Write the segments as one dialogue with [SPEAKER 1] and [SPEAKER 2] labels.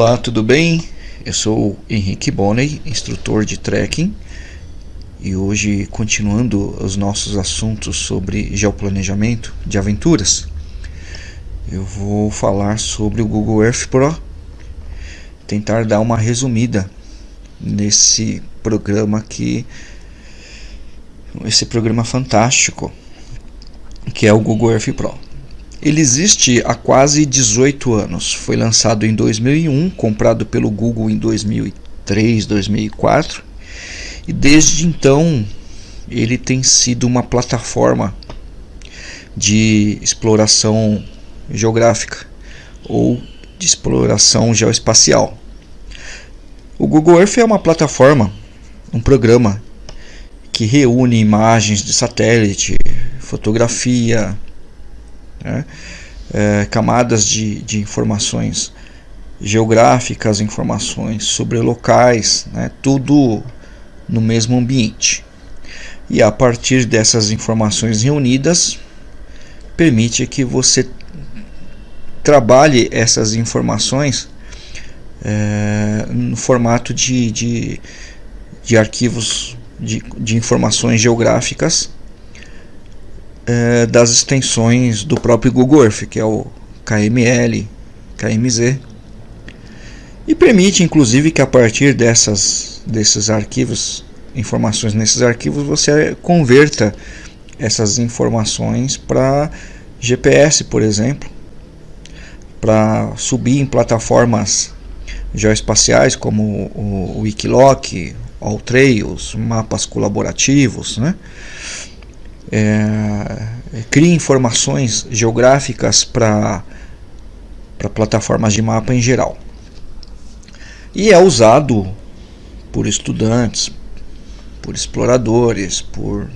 [SPEAKER 1] Olá, tudo bem? Eu sou Henrique Bonney, instrutor de trekking, e hoje, continuando os nossos assuntos sobre geoplanejamento de aventuras, eu vou falar sobre o Google Earth Pro, tentar dar uma resumida nesse programa que esse programa fantástico que é o Google Earth Pro. Ele existe há quase 18 anos. Foi lançado em 2001, comprado pelo Google em 2003, 2004. E desde então ele tem sido uma plataforma de exploração geográfica ou de exploração geoespacial. O Google Earth é uma plataforma, um programa que reúne imagens de satélite, fotografia, né? é, camadas de, de informações geográficas, informações sobre locais, né? tudo no mesmo ambiente. E a partir dessas informações reunidas, permite que você trabalhe essas informações é, no formato de, de, de arquivos de, de informações geográficas é, das extensões do próprio Google Earth, que é o KML, KMZ, e permite inclusive que a partir dessas, desses arquivos, informações nesses arquivos, você converta essas informações para GPS, por exemplo, para subir em plataformas geoespaciais como o, Wikiloc, Alltrails, mapas colaborativos, né? É, cria informações geográficas para plataformas de mapa em geral. E é usado por estudantes, por exploradores, por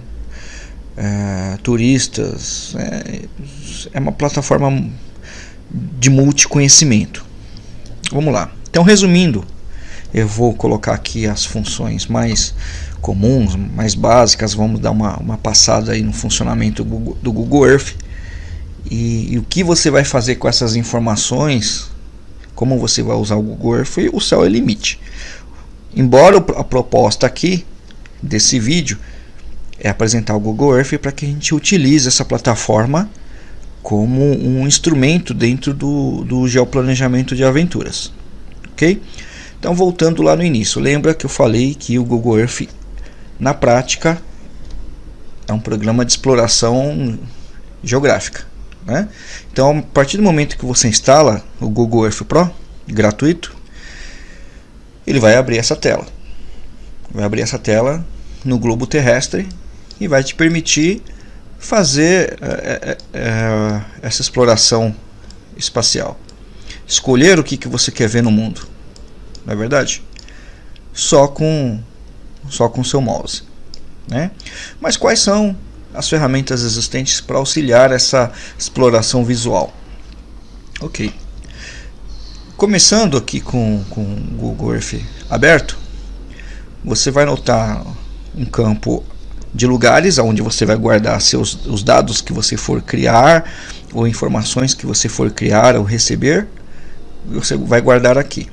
[SPEAKER 1] é, turistas. É, é uma plataforma de multiconhecimento. Vamos lá. Então, resumindo, eu vou colocar aqui as funções mais comuns, mais básicas, vamos dar uma, uma passada aí no funcionamento do Google, Earth e, e, o que você vai fazer com essas informações, como você vai usar o Google Earth, o céu é limite. Embora a proposta aqui desse vídeo é apresentar o Google Earth para que a gente utilize essa plataforma como um instrumento dentro do, do geoplanejamento de aventuras. Ok? Então, voltando lá no início, lembra que eu falei que o Google Earth na prática, é um programa de exploração geográfica. Né? Então, a partir do momento que você instala o Google Earth Pro, gratuito, ele vai abrir essa tela. Vai abrir essa tela no globo terrestre e vai te permitir fazer é, é, essa exploração espacial. Escolher o que, que você quer ver no mundo. Não é verdade? Só com só com seu mouse. Né? Mas quais são as ferramentas existentes para auxiliar essa exploração visual? Ok. Começando aqui com, com o Google Earth aberto, você vai notar um campo de lugares onde você vai guardar seus, os dados que você for criar ou informações que você for criar ou receber, você vai guardar aqui.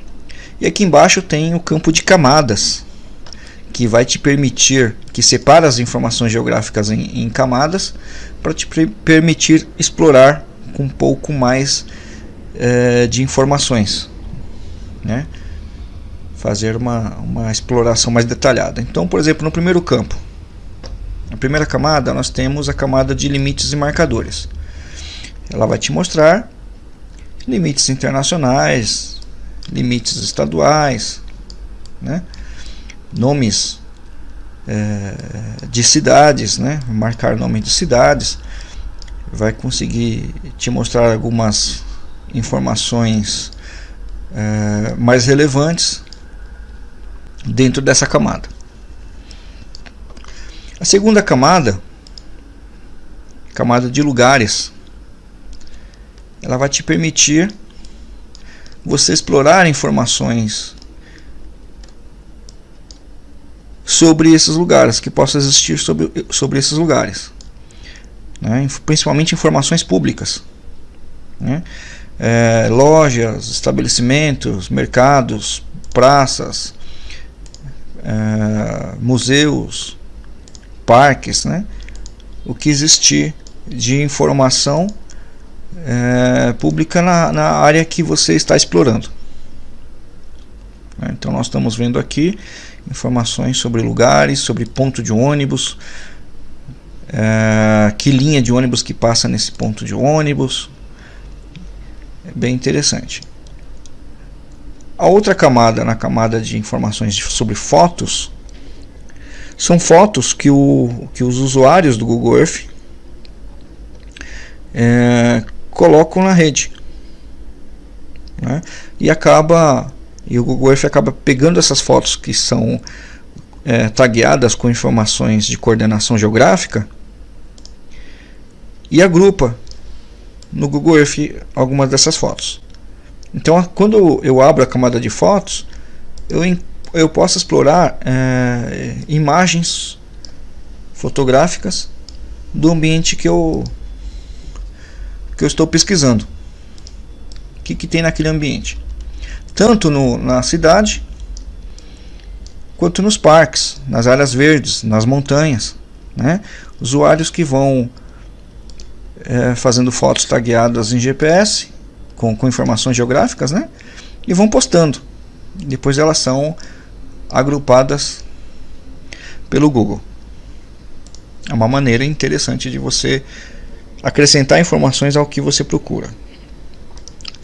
[SPEAKER 1] E aqui embaixo tem o campo de camadas, que vai te permitir, que separa as informações geográficas em, em camadas, para te permitir explorar com um pouco mais é, de informações, né? fazer uma, uma exploração mais detalhada. Então, por exemplo, no primeiro campo, na primeira camada, nós temos a camada de limites e marcadores. Ela vai te mostrar limites internacionais, limites estaduais, né? Nomes é, de cidades, né? marcar nome de cidades, vai conseguir te mostrar algumas informações é, mais relevantes dentro dessa camada. A segunda camada, camada de lugares, ela vai te permitir você explorar informações sobre esses lugares, que possa existir sobre, sobre esses lugares. Né? Principalmente informações públicas. Né? é, lojas, estabelecimentos, mercados, praças, é, museus, parques, né? o que existir de informação é, pública na, na área que você está explorando. Então nós estamos vendo aqui informações sobre lugares, sobre ponto de ônibus, é, que linha de ônibus que passa nesse ponto de ônibus. É bem interessante. A outra camada, na camada de informações sobre fotos, são fotos que, o, que os usuários do Google Earth é, colocam na rede. Né? E acaba e o Google Earth acaba pegando essas fotos que são é, tagueadas com informações de coordenação geográfica e agrupa no Google Earth algumas dessas fotos. Então, quando eu abro a camada de fotos, eu, eu posso explorar é, imagens fotográficas do ambiente que eu, que eu estou pesquisando. O que, que tem naquele ambiente? Tanto no, na cidade, quanto nos parques, nas áreas verdes, nas montanhas. Né? Usuários que vão é, fazendo fotos tagueadas em GPS com, com informações geográficas né? e vão postando. Depois elas são agrupadas pelo Google. É uma maneira interessante de você acrescentar informações ao que você procura.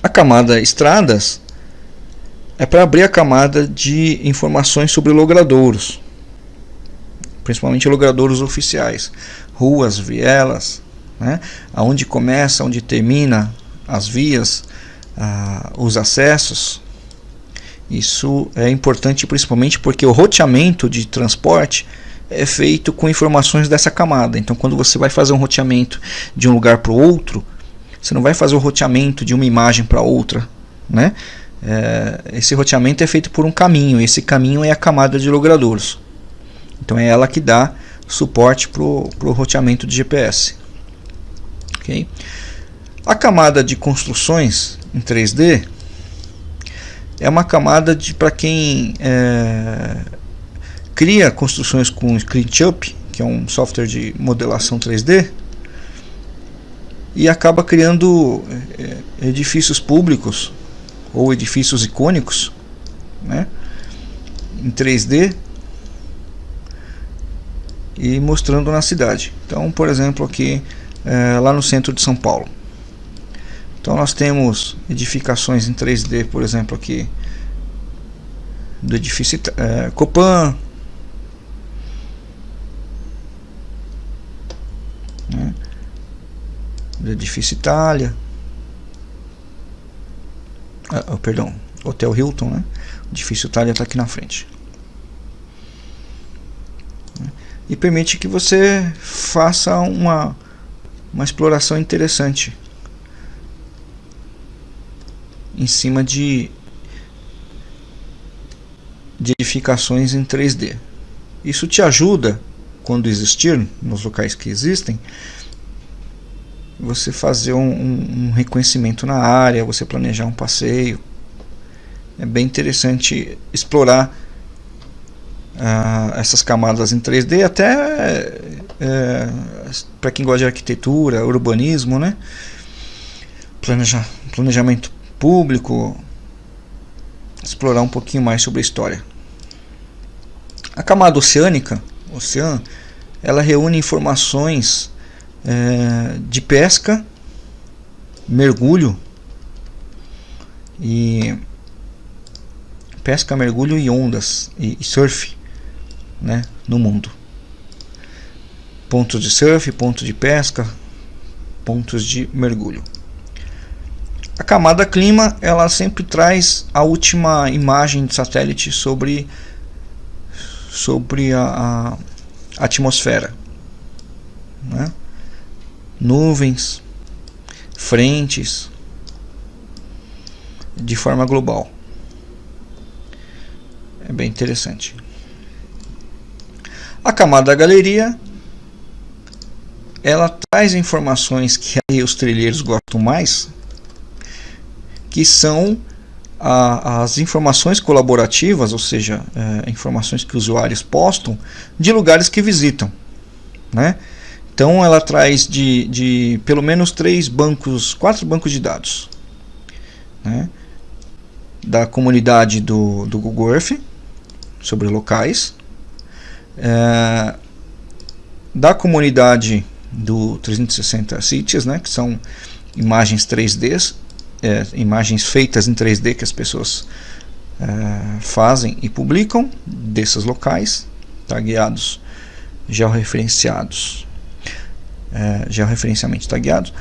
[SPEAKER 1] A camada estradas é para abrir a camada de informações sobre logradouros, principalmente logradouros oficiais, ruas, vielas, né? aonde começa, onde termina as vias, ah, os acessos. Isso é importante principalmente porque o roteamento de transporte é feito com informações dessa camada. Então, quando você vai fazer um roteamento de um lugar para o outro, você não vai fazer o roteamento de uma imagem para outra, né? É, esse roteamento é feito por um caminho. Esse caminho é a camada de logradouros. Então é ela que dá suporte para o roteamento de GPS. Okay? A camada de construções em 3D é uma camada para quem é, cria construções com SketchUp, que é um software de modelação 3D, e acaba criando é, edifícios públicos ou edifícios icônicos né, em 3D e mostrando na cidade. Então, por exemplo, aqui é, lá no centro de São Paulo. Então nós temos edificações em 3D, por exemplo, aqui do edifício é, Copan, né, do edifício Itália, ah, oh, perdão, Hotel Hilton, né? O edifício Itália está aqui na frente. E permite que você faça uma uma exploração interessante em cima de, de edificações em 3D. Isso te ajuda, quando existir, nos locais que existem, você fazer um, um, um reconhecimento na área, você planejar um passeio. É bem interessante explorar uh, essas camadas em 3D, até é, para quem gosta de arquitetura, urbanismo, né? Planeja, planejamento público, explorar um pouquinho mais sobre a história. A camada oceânica, oceano, ela reúne informações é, de pesca, mergulho e pesca, mergulho e ondas e, e surf, né, no mundo pontos de surf, pontos de pesca, pontos de mergulho. A camada clima ela sempre traz a última imagem de satélite sobre sobre a, a atmosfera, né? Nuvens, frentes, de forma global. É bem interessante. A camada da galeria ela traz informações que aí os trilheiros gostam mais, que são a, as informações colaborativas, ou seja, é, informações que usuários postam de lugares que visitam. Né? Então ela traz de, de pelo menos três bancos, quatro bancos de dados. Né? Da comunidade do, do Google Earth, sobre locais. É, da comunidade do 360 Cities, né, que são imagens 3D, é, imagens feitas em 3D que as pessoas é, fazem e publicam desses locais, tagueados, georreferenciados, é, georreferenciamento tagueados,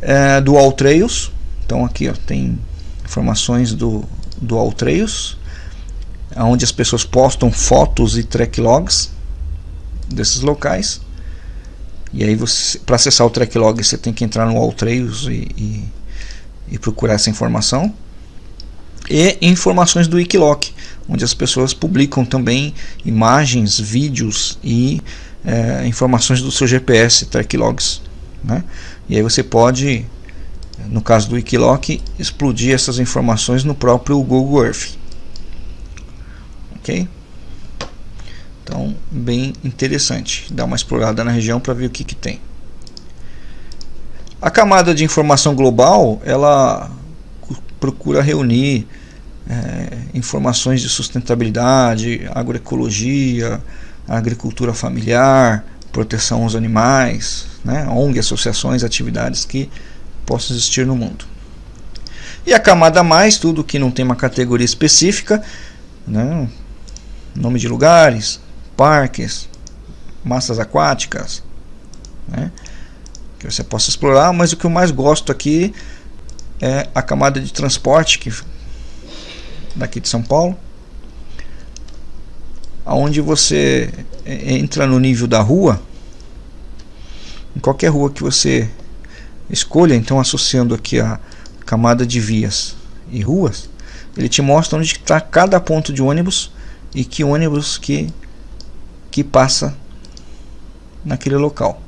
[SPEAKER 1] é, do Alltrails, então aqui ó, tem informações do, do Alltrails, onde as pessoas postam fotos e track logs desses locais, e aí para acessar o track log você tem que entrar no Alltrails e, e, e, procurar essa informação. E informações do Wikiloc, onde as pessoas publicam também imagens, vídeos e é, informações do seu GPS, track logs. Né? E aí você pode, no caso do Wikiloc, explodir essas informações no próprio Google Earth. Ok? Então, bem interessante. Dá uma explorada na região para ver o que, que tem. A camada de informação global, ela procura reunir é, informações de sustentabilidade, agroecologia, agricultura familiar, proteção aos animais, né, ONG, associações, atividades que possam existir no mundo. E a camada mais, tudo que não tem uma categoria específica, né, nome de lugares, parques, massas aquáticas, né? que você possa explorar, mas o que eu mais gosto aqui é a camada de transporte que daqui de São Paulo, aonde você entra no nível da rua, em qualquer rua que você escolha, então associando aqui a camada de vias e ruas, ele te mostra onde está cada ponto de ônibus e que ônibus que que passa naquele local.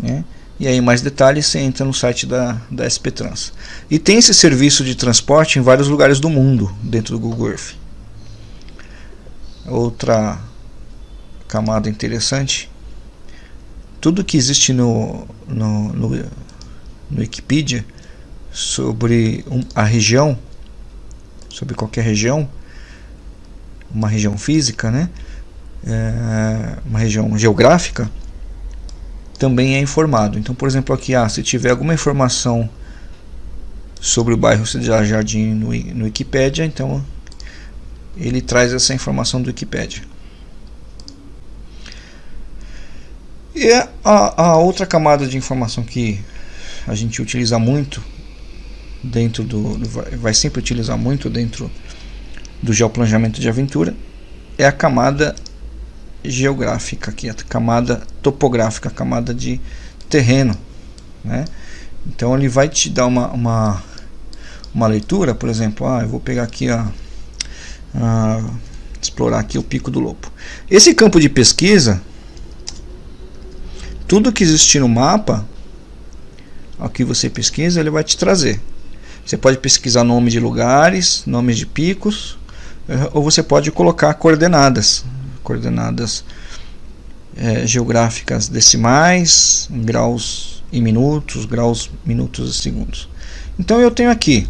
[SPEAKER 1] Né? E aí mais detalhes você entra no site da, da SP Trans. E tem esse serviço de transporte em vários lugares do mundo dentro do Google Earth. Outra camada interessante. Tudo que existe no, no, no, no Wikipedia sobre um, a região, sobre qualquer região, uma região física, né? é, uma região geográfica, também é informado. Então, por exemplo, aqui, ah, se tiver alguma informação sobre o bairro Cidade Jardim no, no Wikipedia, então ele traz essa informação do Wikipedia. E a, a outra camada de informação que a gente utiliza muito dentro do, vai sempre utilizar muito dentro do geoplanejamento de aventura é a camada geográfica aqui, a camada topográfica, a camada de terreno, né? Então ele vai te dar uma, uma, uma leitura, por exemplo, ah, eu vou pegar aqui a, a explorar aqui o Pico do Lobo. Esse campo de pesquisa, tudo que existir no mapa, aqui você pesquisa, ele vai te trazer. Você pode pesquisar nome de lugares, nomes de picos, eh, ou você pode colocar coordenadas coordenadas é, geográficas decimais, graus e minutos, graus, minutos e segundos. Então eu tenho aqui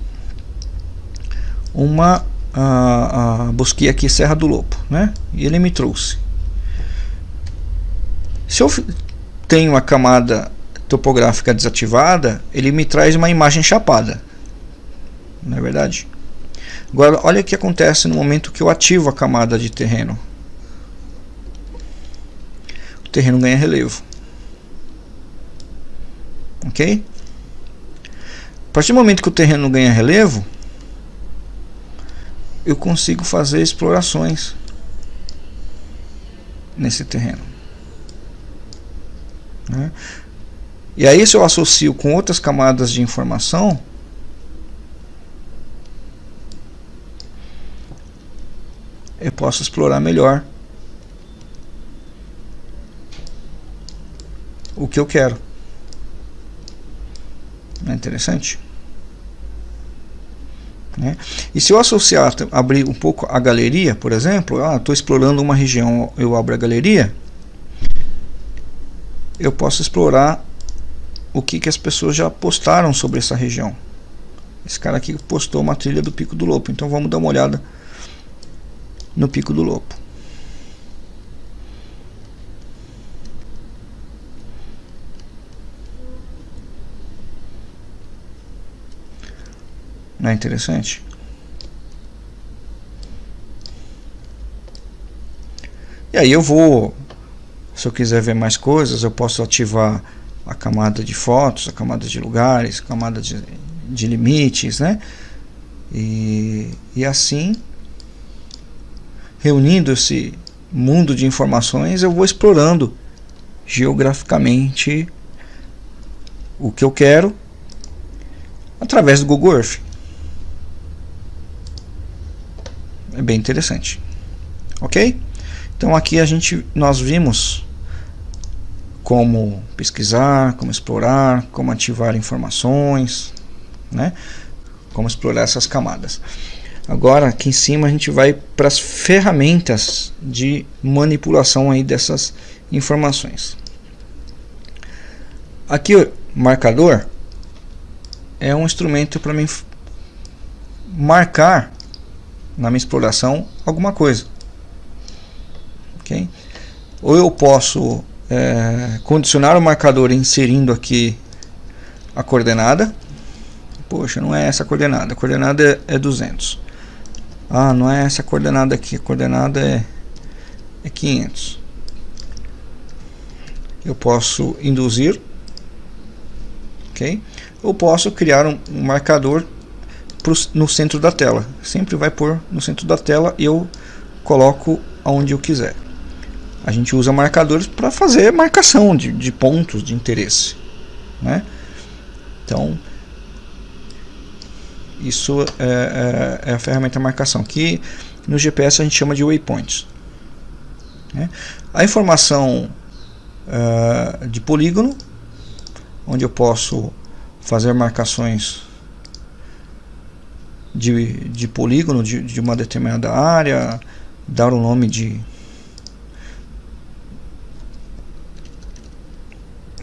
[SPEAKER 1] uma a, a busquei aqui Serra do Lobo, né? E ele me trouxe. Se eu tenho a camada topográfica desativada, ele me traz uma imagem chapada. Não é verdade? Agora, olha o que acontece no momento que eu ativo a camada de terreno terreno ganha relevo. Ok? A partir do momento que o terreno ganha relevo, eu consigo fazer explorações nesse terreno. Né? E aí se eu associo com outras camadas de informação, eu posso explorar melhor o que eu quero. Não é interessante? Né? E se eu associar, abrir um pouco a galeria, por exemplo, estou ah, explorando uma região, eu abro a galeria, eu posso explorar o que, que as pessoas já postaram sobre essa região. Esse cara aqui postou uma trilha do Pico do Lopo, então vamos dar uma olhada no Pico do Lopo. Não é interessante? E aí eu vou, se eu quiser ver mais coisas, eu posso ativar a camada de fotos, a camada de lugares, a camada de, de limites, né? E, e assim, reunindo esse mundo de informações, eu vou explorando geograficamente o que eu quero através do Google Earth. É bem interessante. Ok? Então aqui a gente nós vimos como pesquisar como explorar como ativar informações né? Como explorar essas camadas. Agora aqui em cima a gente vai para as ferramentas de manipulação aí dessas informações. Aqui o marcador é um instrumento para mim marcar na minha exploração alguma coisa. Okay? Ou eu posso é, condicionar o marcador inserindo aqui a coordenada. Poxa, não é essa a coordenada, a coordenada é, é 200. Ah, não é essa a coordenada aqui, a coordenada é, é 500. Eu posso induzir, ok? Eu posso criar um, um marcador pro, no centro da tela. Sempre vai pôr no centro da tela e eu coloco aonde eu quiser. A gente usa marcadores para fazer marcação de, de pontos de interesse. Né? Então, isso é, é, é, a ferramenta marcação, que no GPS a gente chama de waypoints. Né? A informação uh, de polígono, onde eu posso fazer marcações de, de polígono de, de uma determinada área, dar o um nome de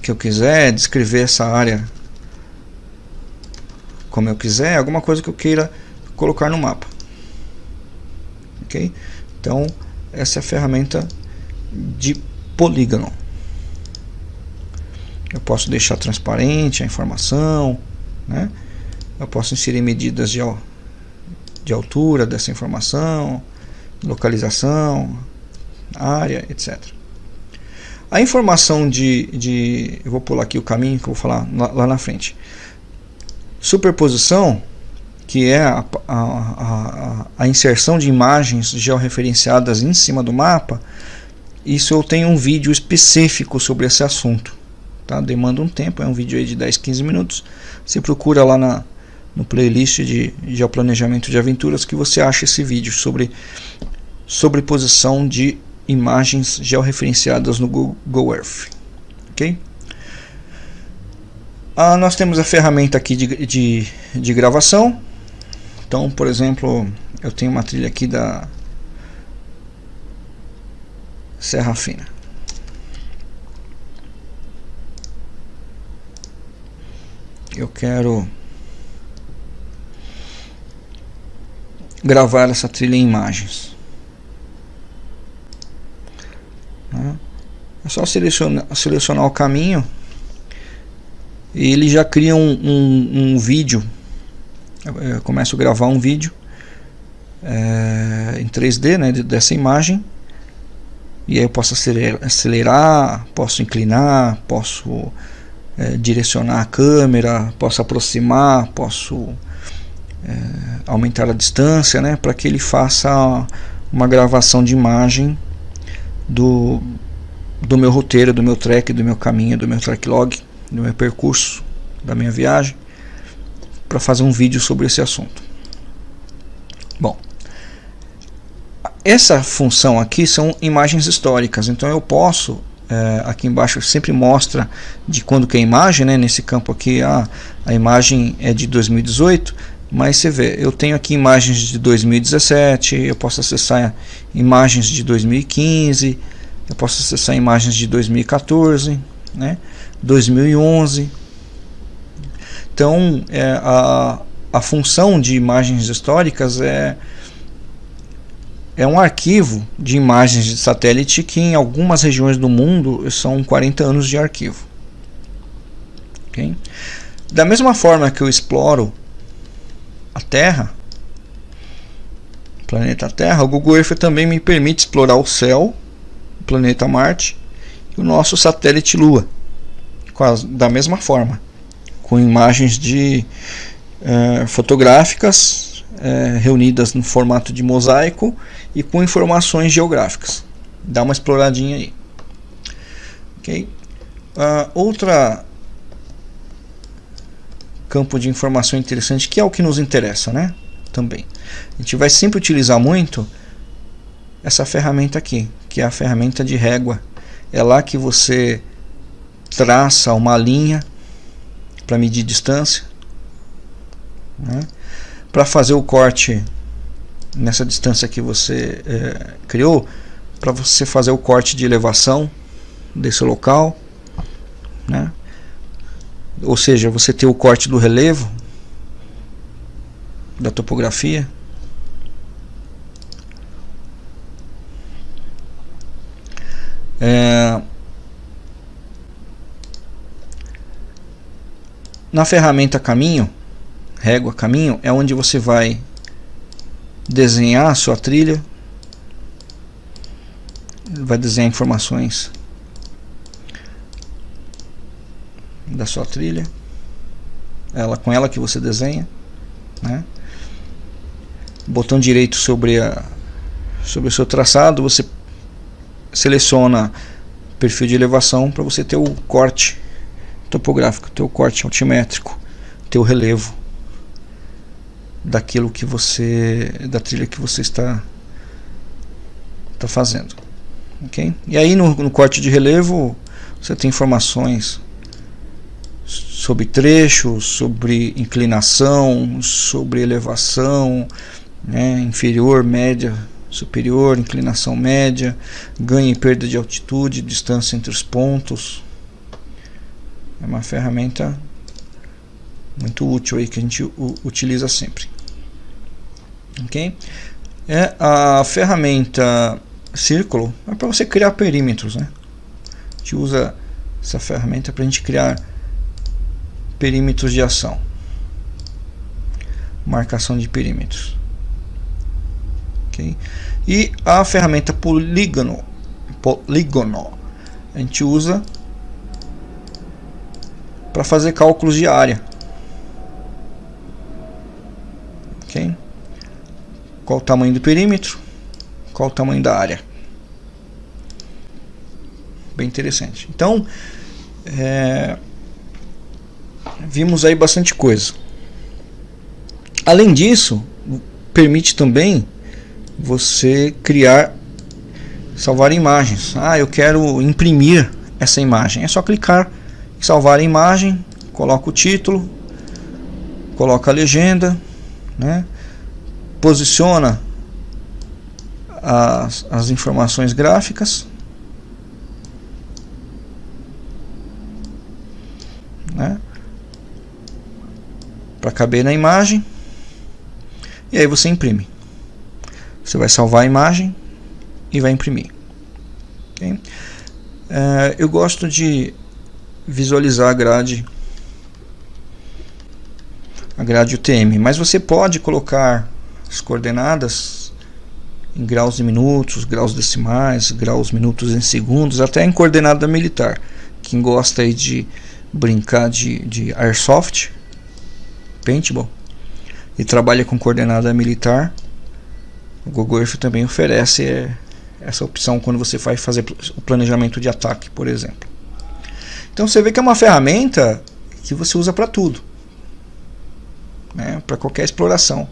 [SPEAKER 1] que eu quiser, descrever essa área como eu quiser, alguma coisa que eu queira colocar no mapa. Ok? Então, essa é a ferramenta de polígono. Eu posso deixar transparente a informação, né? Eu posso inserir medidas de de altura dessa informação, localização, área, etc. A informação de, de eu vou pular aqui o caminho que eu vou falar lá, na frente. Superposição, que é a, a, a, a inserção de imagens georreferenciadas em cima do mapa, isso eu tenho um vídeo específico sobre esse assunto. Tá? Demanda um tempo, é um vídeo de 10, 15 minutos. Você procura lá na, no playlist de geoplanejamento de aventuras que você acha esse vídeo sobre sobreposição de imagens georreferenciadas no Google Earth. Ok? Ah, nós temos a ferramenta aqui de, de, de gravação. Então, por exemplo, eu tenho uma trilha aqui da Serra Fina. Eu quero gravar essa trilha em imagens. Né? É só selecionar, selecionar o caminho e ele já cria um, um, um vídeo. Eu começo a gravar um vídeo é, em 3D né, dessa imagem e aí eu posso acelerar, acelerar posso inclinar, posso é, direcionar a câmera, posso aproximar, posso é, aumentar a distância, né, para que ele faça uma gravação de imagem do, do meu roteiro, do meu trek, do meu caminho, do meu track log, do meu percurso, da minha viagem, para fazer um vídeo sobre esse assunto. Bom, essa função aqui são imagens históricas, então eu posso é, aqui embaixo sempre mostra de quando que é a imagem, né? nesse campo aqui a, a imagem é de 2018 Mas você vê, eu tenho aqui imagens de 2017, eu posso acessar imagens de 2015, eu posso acessar imagens de 2014, né? 2011. Então, é, a, a função de imagens históricas é, é um arquivo de imagens de satélite que em algumas regiões do mundo são 40 anos de arquivo. Okay? Da mesma forma que eu exploro a Terra, o planeta Terra, o Google Earth também me permite explorar o céu, o planeta Marte e o nosso satélite Lua, da mesma forma, com imagens de é, fotográficas é, reunidas no formato de mosaico e com informações geográficas. Dá uma exploradinha aí. Okay? Uh, outra campo de informação interessante, que é o que nos interessa, né? Também. A gente vai sempre utilizar muito essa ferramenta aqui, que é a ferramenta de régua. É lá que você traça uma linha para medir distância, né? para fazer o corte nessa distância que você é, criou, para você fazer o corte de elevação desse local, né? Ou seja, você ter o corte do relevo da topografia. É, na ferramenta caminho, régua caminho, é onde você vai desenhar a sua trilha, vai desenhar informações da sua trilha, ela com ela que você desenha, né? Botão direito sobre a sobre o seu traçado, você seleciona perfil de elevação para você ter o corte topográfico, ter o corte altimétrico, ter o relevo daquilo que você da trilha que você está está fazendo, ok? E aí no, no corte de relevo você tem informações sobre trechos, sobre inclinação, sobre elevação, né, inferior, média, superior, inclinação média, ganho e perda de altitude, distância entre os pontos. É uma ferramenta muito útil aí que a gente utiliza sempre. Ok? É a ferramenta círculo é para você criar perímetros, né? A gente usa essa ferramenta para a gente criar perímetros de ação. Marcação de perímetros. Okay? e a ferramenta polígono polígono a gente usa para fazer cálculos de área. Ok? Qual o tamanho do perímetro? Qual o tamanho da área? Bem interessante. Então é, vimos aí bastante coisa. Além disso, permite também você criar, salvar imagens. Ah, eu quero imprimir essa imagem. É só clicar em salvar a imagem, coloca o título, coloca a legenda, né? posiciona as, as informações gráficas né? Para caber na imagem e aí você imprime você vai salvar a imagem e vai imprimir okay? uh, eu gosto de visualizar a grade a grade UTM mas você pode colocar as coordenadas em graus de minutos, graus decimais, graus minutos em segundos, até em coordenada militar. Quem gosta aí de brincar de, de airsoft, paintball e trabalha com coordenada militar, o Google Earth também oferece é, essa opção quando você vai fazer o planejamento de ataque, por exemplo. Então você vê que é uma ferramenta que você usa para tudo, né, para qualquer exploração.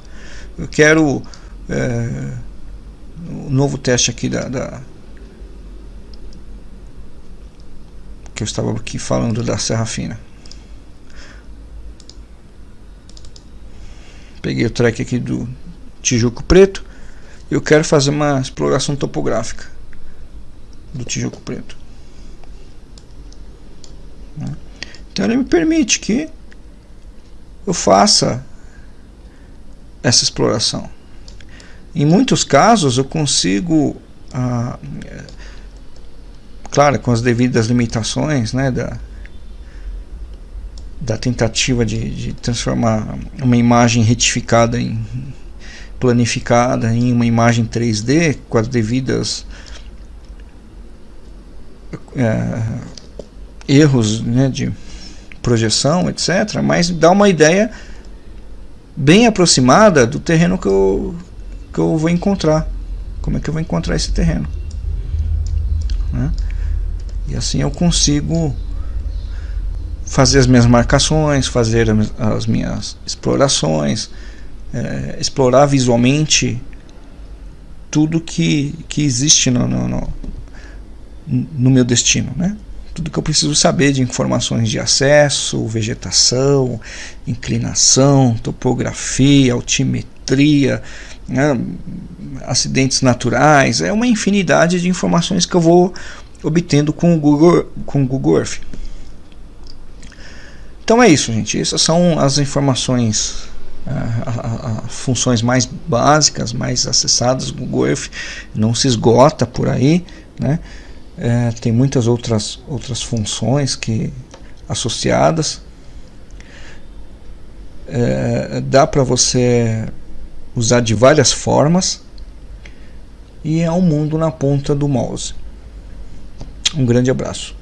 [SPEAKER 1] Eu quero é, o novo teste aqui da, da que eu estava aqui falando da Serra Fina. Peguei o track aqui do Tijuco Preto. Eu quero fazer uma exploração topográfica do Tijuco Preto. Então ele me permite que eu faça essa exploração. Em muitos casos eu consigo, ah, claro, com as devidas limitações né, da, da tentativa de, de transformar uma imagem retificada em planificada em uma imagem 3D com as devidas é, erros né, de projeção, etc. Mas dá uma ideia bem aproximada do terreno que eu, que eu vou encontrar. Como é que eu vou encontrar esse terreno? Né? E assim eu consigo fazer as minhas marcações, fazer as minhas explorações, é, explorar visualmente tudo que, que existe no, no, no, no meu destino, né? tudo que eu preciso saber de informações de acesso, vegetação, inclinação, topografia, altimetria, né, acidentes naturais, é uma infinidade de informações que eu vou obtendo com o Google, com o Google Earth. Então é isso, gente. Essas são as informações, as funções mais básicas, mais acessadas. O Google Earth não se esgota por aí, né? É, tem muitas outras, outras funções que associadas. É, dá para você usar de várias formas e é um mundo na ponta do mouse. Um grande abraço.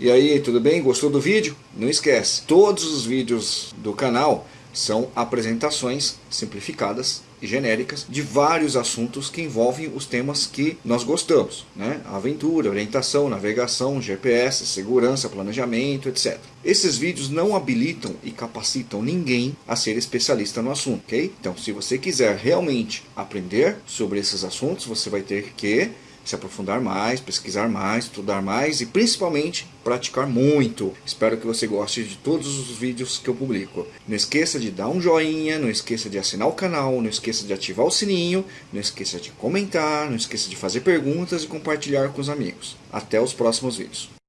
[SPEAKER 2] E aí, tudo bem? Gostou do vídeo? Não esquece, todos os vídeos do canal são apresentações simplificadas e genéricas de vários assuntos que envolvem os temas que nós gostamos, né? Aventura, orientação, navegação, GPS, segurança, planejamento, etc. Esses vídeos não habilitam e capacitam ninguém a ser especialista no assunto, ok? Então, se você quiser realmente aprender sobre esses assuntos, você vai ter que se aprofundar mais, pesquisar mais, estudar mais e principalmente praticar muito. Espero que você goste de todos os vídeos que eu publico. Não esqueça de dar um joinha, não esqueça de assinar o canal, não esqueça de ativar o sininho, não esqueça de comentar, não esqueça de fazer perguntas e compartilhar com os amigos. Até os próximos vídeos.